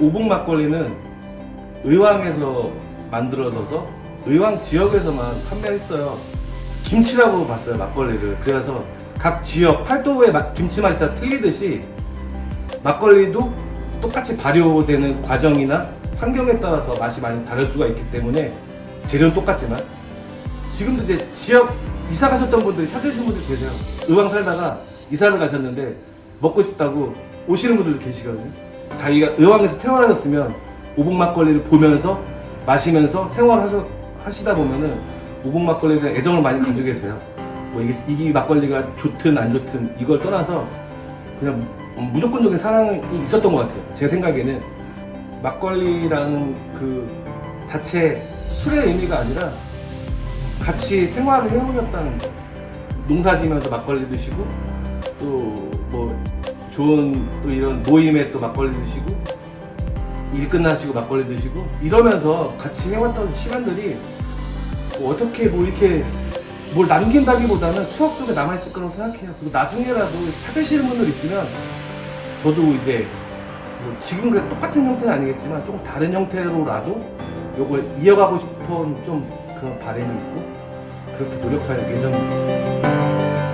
오봉 막걸리는 의왕에서 만들어져서 의왕 지역에서만 판매했어요. 김치라고 봤어요 막걸리를. 그래서 각 지역 팔도의 맛- 김치 맛이 다 틀리듯이 막걸리도 똑같이 발효되는 과정이나 환경에 따라서 맛이 많이 다를 수가 있기 때문에 재료는 똑같지만 지금도 이제 지역 이사 가셨던 분들이 찾으시는 분들 계세요. 의왕 살다가 이사를 가셨는데 먹고 싶다고 오시는 분들도 계시거든요. 자기가 의왕에서 태어나셨으면 오봉 막걸리를 보면서 마시면서 생활하셔 하시다 보면은 오봉 막걸리에 대한 애정을 많이 가지고 계세요. 뭐 이게 이 막걸리가 좋든 안 좋든 이걸 떠나서 그냥 무조건적인 사랑이 있었던 것 같아요. 제 생각에는 막걸리라는 그 자체 술의 의미가 아니라 같이 생활을 해오셨다는 거. 농사 지면서 막걸리 드시고 또뭐 좋은 또 이런 모임에 또 막걸리 드시고 일 끝나시고 막걸리 드시고 이러면서 같이 해왔던 시간들이 뭐 어떻게 뭐 이렇게 뭘 남긴다기보다는 추억 속에 남아있을 거라고 생각해요. 그리고 나중에라도 찾으시는 분들 있으면 저도 이제 뭐 지금 그 똑같은 형태는 아니겠지만 조금 다른 형태로라도 요걸 이어가고 싶은 좀 그런 바람이 있고 그렇게 노력할 예정입니다.